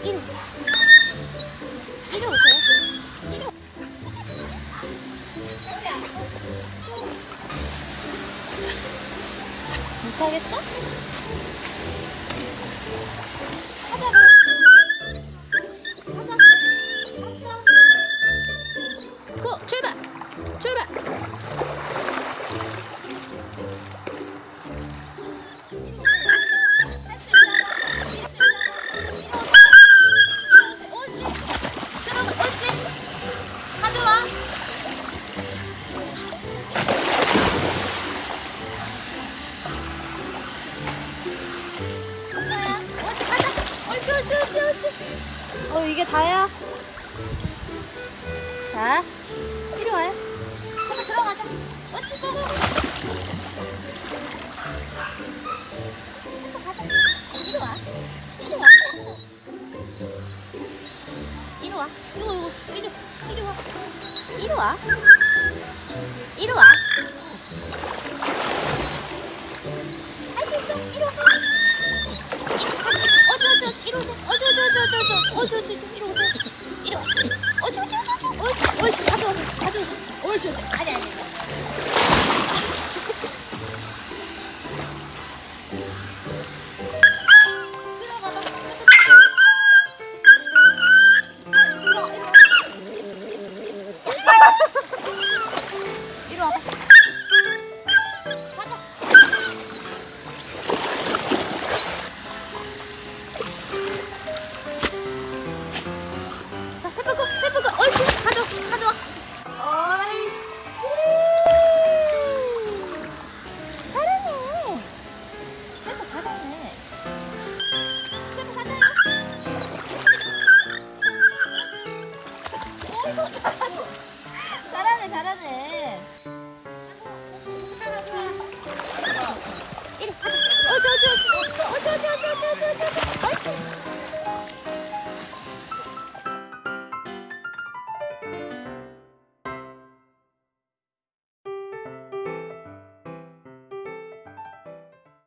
이리 오세요. 이리 오세요. 이리 오. 못하겠어? 어 이게 다야. 자, 이리 와요. 한번 들어가자. 옳지. 고고. 한번 가자. 이리 와. 이리 와. 이리 와. 이리 이리 와. 이리 와. 이리 와. 할 수 있어. 이리 와. 어저 저 이리 오세요. 어저 저 저저저 어저 저 이리 오세요. 이리 와. 어저 저 저 옳지 옳지 가져오세요. 가져오세요. 옳지 옳지. 아니 아니 아니. 들어가 봐. 이리 와봐. 잘하네 잘하네.